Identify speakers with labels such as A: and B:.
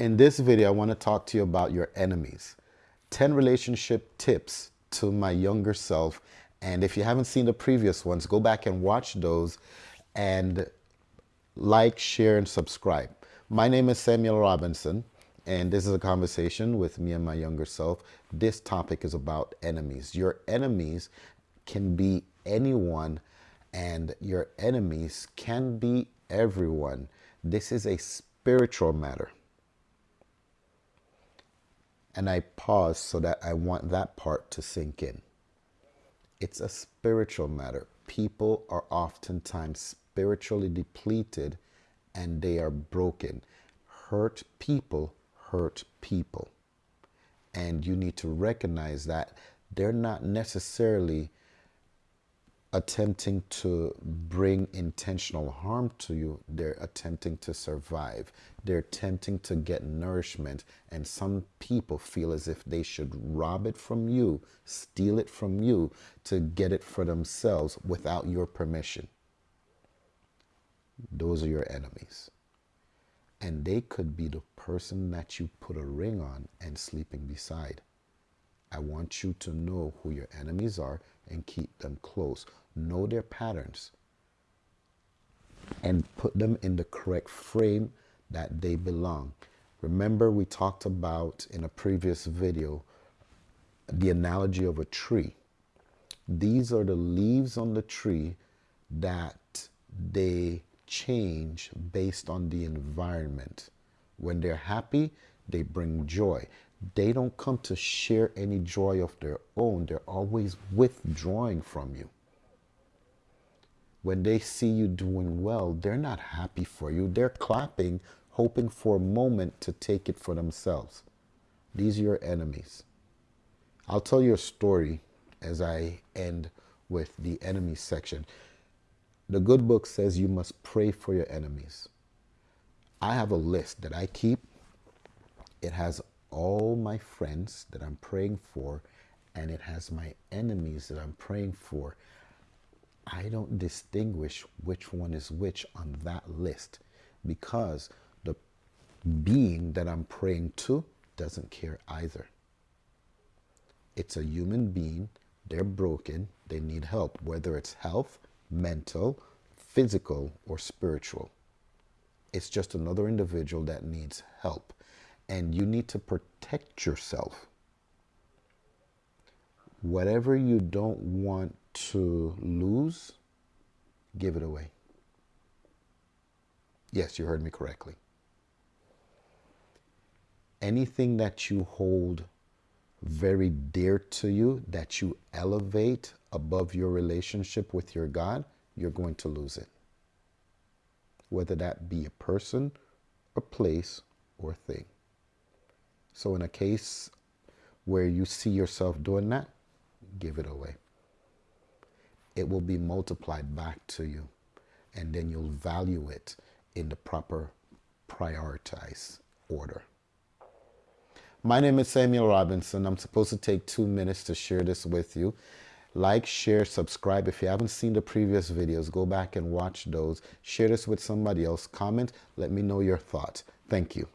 A: In this video, I want to talk to you about your enemies. 10 relationship tips to my younger self. And if you haven't seen the previous ones, go back and watch those and like, share, and subscribe. My name is Samuel Robinson, and this is a conversation with me and my younger self. This topic is about enemies. Your enemies can be anyone, and your enemies can be everyone. This is a spiritual matter. And I pause so that I want that part to sink in. It's a spiritual matter. People are oftentimes spiritually depleted and they are broken. Hurt people hurt people. And you need to recognize that they're not necessarily attempting to bring intentional harm to you, they're attempting to survive. They're attempting to get nourishment. And some people feel as if they should rob it from you, steal it from you to get it for themselves without your permission. Those are your enemies. And they could be the person that you put a ring on and sleeping beside. I want you to know who your enemies are and keep them close. Know their patterns and put them in the correct frame that they belong. Remember we talked about in a previous video the analogy of a tree. These are the leaves on the tree that they change based on the environment. When they're happy, they bring joy they don't come to share any joy of their own. They're always withdrawing from you. When they see you doing well, they're not happy for you. They're clapping, hoping for a moment to take it for themselves. These are your enemies. I'll tell you a story as I end with the enemy section. The good book says you must pray for your enemies. I have a list that I keep. It has all my friends that I'm praying for and it has my enemies that I'm praying for. I don't distinguish which one is which on that list because the being that I'm praying to doesn't care either. It's a human being, they're broken, they need help, whether it's health, mental, physical, or spiritual. It's just another individual that needs help and you need to protect yourself. Whatever you don't want to lose, give it away. Yes, you heard me correctly. Anything that you hold very dear to you, that you elevate above your relationship with your God, you're going to lose it. Whether that be a person, a place, or thing. So in a case where you see yourself doing that, give it away. It will be multiplied back to you and then you'll value it in the proper prioritize order. My name is Samuel Robinson. I'm supposed to take two minutes to share this with you. Like, share, subscribe. If you haven't seen the previous videos, go back and watch those. Share this with somebody else. Comment. Let me know your thoughts. Thank you.